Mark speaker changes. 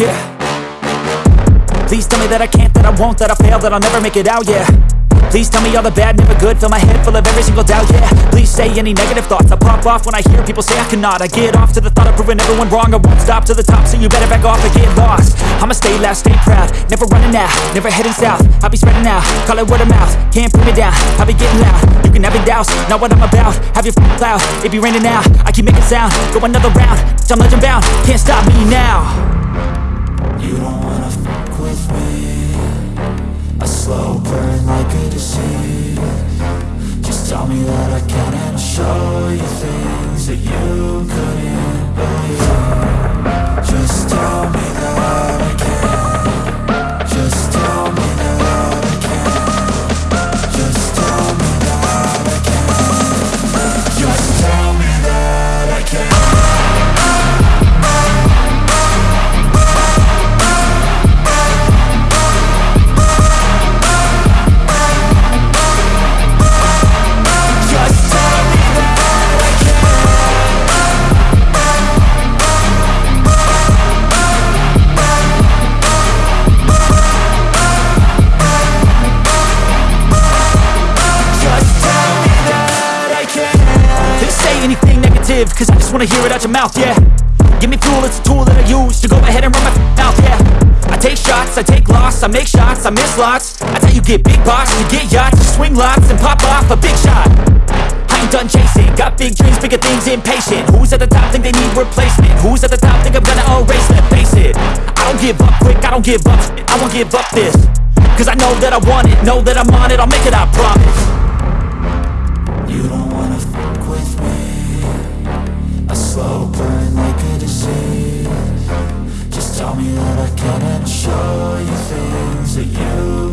Speaker 1: yeah Please tell me that I can't, that I won't, that I fail, that I'll never make it out, yeah Please tell me all the bad, never good Fill my head full of every single doubt, yeah Please say any negative thoughts I pop off when I hear people say I cannot I get off to the thought of proving everyone wrong I won't stop to the top, so you better back off and get lost I'ma stay loud, stay proud Never running out, never heading south I'll be spreading out, call it word of mouth Can't put me down, I'll be getting loud You can have your doubts, not what I'm about Have your f***ing cloud, it be raining now I keep making sound, go another round I'm legend bound, can't stop me now
Speaker 2: slow burn like a disease
Speaker 1: live Cause I just wanna hear it out your mouth, yeah Give me fuel, it's a tool that I use To go ahead and run my mouth, yeah I take shots, I take loss I make shots, I miss lots I tell you get big boss You get yachts, you swing lots And pop off a big shot I ain't done chasing Got big dreams, bigger things, impatient Who's at the top think they need replacement? Who's at the top think I'm gonna erase them? Face it I don't give up quick, I don't give up I won't give up this Cause I know that I want it Know that I'm on it, I'll make it, I promise
Speaker 2: And I'll show you things that you